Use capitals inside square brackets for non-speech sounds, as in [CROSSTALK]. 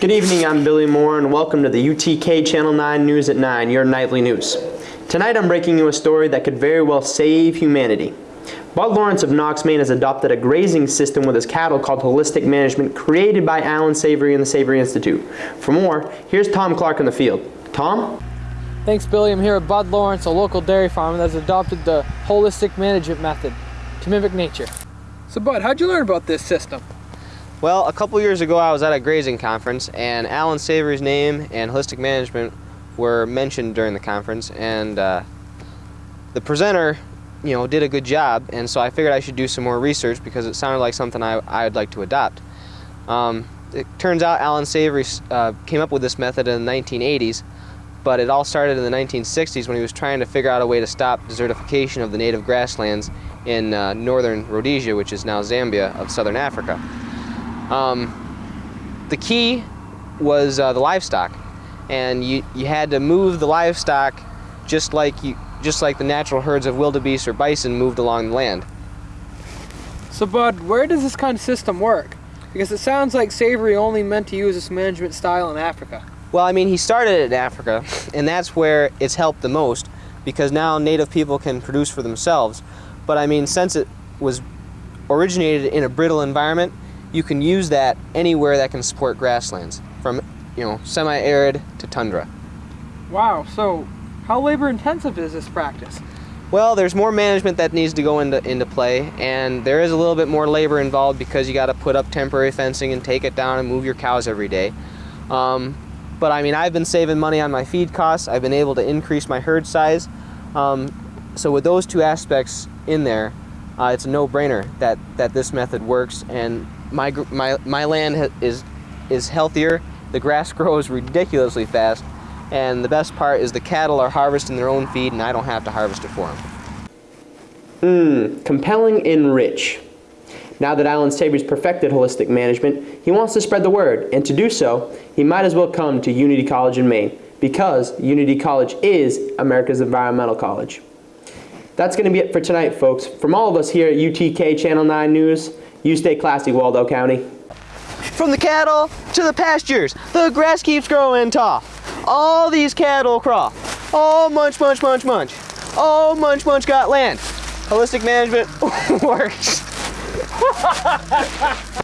Good evening, I'm Billy Moore, and welcome to the UTK Channel 9 News at 9, your nightly news. Tonight I'm breaking you a story that could very well save humanity. Bud Lawrence of Knox, Maine has adopted a grazing system with his cattle called Holistic Management created by Allan Savory and the Savory Institute. For more, here's Tom Clark in the field. Tom? Thanks, Billy. I'm here at Bud Lawrence, a local dairy farmer that has adopted the holistic management method to mimic nature. So, Bud, how'd you learn about this system? Well, a couple years ago I was at a grazing conference and Allan Savory's name and holistic management were mentioned during the conference and uh, the presenter you know did a good job and so I figured I should do some more research because it sounded like something I, I'd like to adopt. Um, it turns out Allan Savory uh, came up with this method in the 1980s but it all started in the 1960s when he was trying to figure out a way to stop desertification of the native grasslands in uh, northern Rhodesia, which is now Zambia of southern Africa. Um, the key was uh, the livestock, and you, you had to move the livestock just like you just like the natural herds of wildebeest or bison moved along the land. So, Bud, where does this kind of system work? Because it sounds like Savory only meant to use this management style in Africa. Well, I mean, he started it in Africa, and that's where it's helped the most because now native people can produce for themselves. But I mean, since it was originated in a brittle environment, you can use that anywhere that can support grasslands, from you know semi-arid to tundra. Wow. So, how labor-intensive is this practice? Well, there's more management that needs to go into into play, and there is a little bit more labor involved because you got to put up temporary fencing and take it down and move your cows every day. Um, but I mean, I've been saving money on my feed costs. I've been able to increase my herd size. Um, so with those two aspects in there, uh, it's a no-brainer that that this method works, and my my my land is is healthier. The grass [LAUGHS] grows ridiculously fast, and the best part is the cattle are harvesting their own feed, and I don't have to harvest it for them. Mmm, compelling and rich. Now that Allan Savory's perfected holistic management, he wants to spread the word, and to do so, he might as well come to Unity College in Maine, because Unity College is America's environmental college. That's going to be it for tonight, folks. From all of us here at UTK Channel 9 News, you stay classy, Waldo County. From the cattle to the pastures, the grass keeps growing tall. All these cattle crawl. Oh, munch, munch, munch, munch. Oh, munch, munch got land. Holistic management [LAUGHS] works. [LAUGHS]